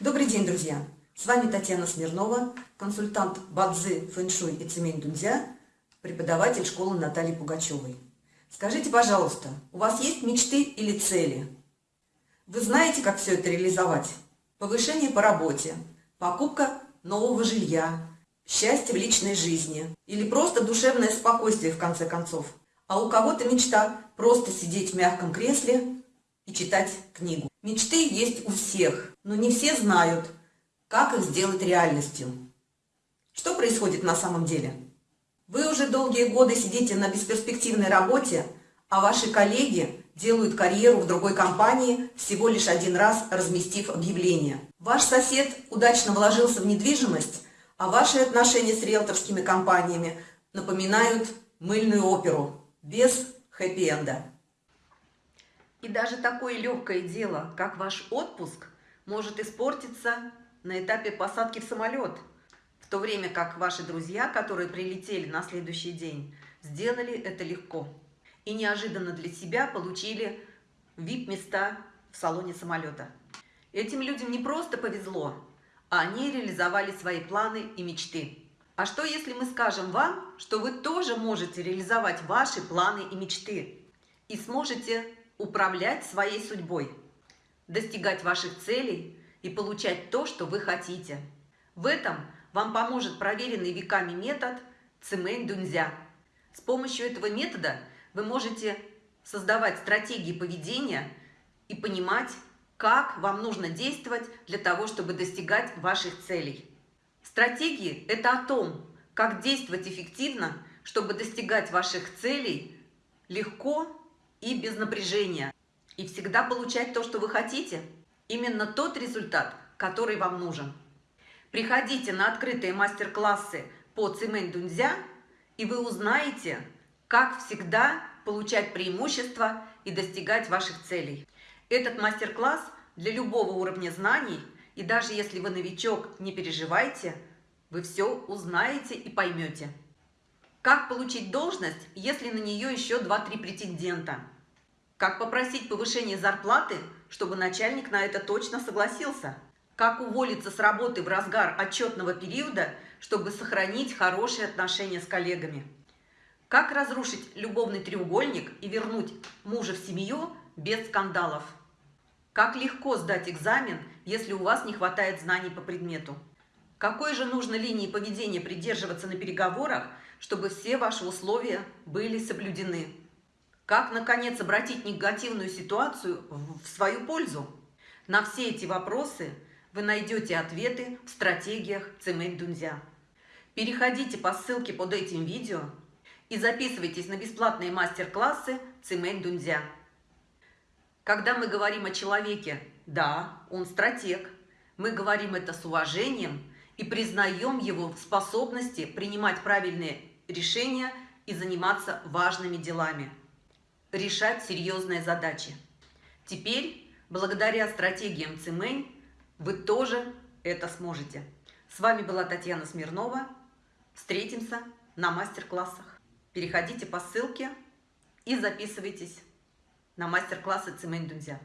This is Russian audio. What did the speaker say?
Добрый день, друзья! С вами Татьяна Смирнова, консультант Бадзи, фэншуй и цемень дунзя, преподаватель школы Натальи Пугачевой. Скажите, пожалуйста, у вас есть мечты или цели? Вы знаете, как все это реализовать? Повышение по работе, покупка нового жилья, счастье в личной жизни или просто душевное спокойствие в конце концов. А у кого-то мечта просто сидеть в мягком кресле и читать книгу. Мечты есть у всех, но не все знают, как их сделать реальностью. Что происходит на самом деле? Вы уже долгие годы сидите на бесперспективной работе, а ваши коллеги делают карьеру в другой компании, всего лишь один раз разместив объявление. Ваш сосед удачно вложился в недвижимость, а ваши отношения с риэлторскими компаниями напоминают мыльную оперу без хэппи-энда. И даже такое легкое дело, как ваш отпуск, может испортиться на этапе посадки в самолет, в то время как ваши друзья, которые прилетели на следующий день, сделали это легко и неожиданно для себя получили VIP-места в салоне самолета. Этим людям не просто повезло, а они реализовали свои планы и мечты. А что, если мы скажем вам, что вы тоже можете реализовать ваши планы и мечты и сможете управлять своей судьбой, достигать ваших целей и получать то, что вы хотите. В этом вам поможет проверенный веками метод Цимэнь Дунзя. С помощью этого метода вы можете создавать стратегии поведения и понимать, как вам нужно действовать для того, чтобы достигать ваших целей. Стратегии – это о том, как действовать эффективно, чтобы достигать ваших целей легко и без напряжения. И всегда получать то, что вы хотите. Именно тот результат, который вам нужен. Приходите на открытые мастер-классы по Цимэнь Дунзя, и вы узнаете, как всегда получать преимущества и достигать ваших целей. Этот мастер-класс для любого уровня знаний, и даже если вы новичок, не переживайте, вы все узнаете и поймете. Как получить должность, если на нее еще 2-3 претендента? Как попросить повышение зарплаты, чтобы начальник на это точно согласился? Как уволиться с работы в разгар отчетного периода, чтобы сохранить хорошие отношения с коллегами? Как разрушить любовный треугольник и вернуть мужа в семью без скандалов? Как легко сдать экзамен, если у вас не хватает знаний по предмету? Какой же нужно линии поведения придерживаться на переговорах, чтобы все ваши условия были соблюдены? Как, наконец, обратить негативную ситуацию в свою пользу? На все эти вопросы вы найдете ответы в стратегиях Цемэнь Дунзя. Переходите по ссылке под этим видео и записывайтесь на бесплатные мастер-классы Цемэнь Дунзя. Когда мы говорим о человеке, да, он стратег, мы говорим это с уважением – и признаем его в способности принимать правильные решения и заниматься важными делами, решать серьезные задачи. Теперь, благодаря стратегиям Цимэнь, вы тоже это сможете. С вами была Татьяна Смирнова. Встретимся на мастер-классах. Переходите по ссылке и записывайтесь на мастер-классы Цимэнь Дунзя.